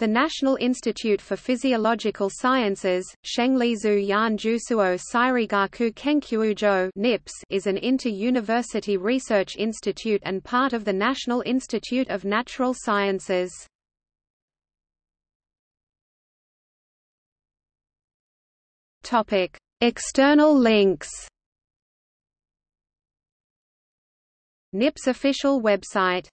The National Institute for Physiological Sciences, Shenglizu Yan Jusuo Sairigaku Kenkyujo NIPS is an inter-university research institute and part of the National Institute of Natural Sciences. External links NIPS official website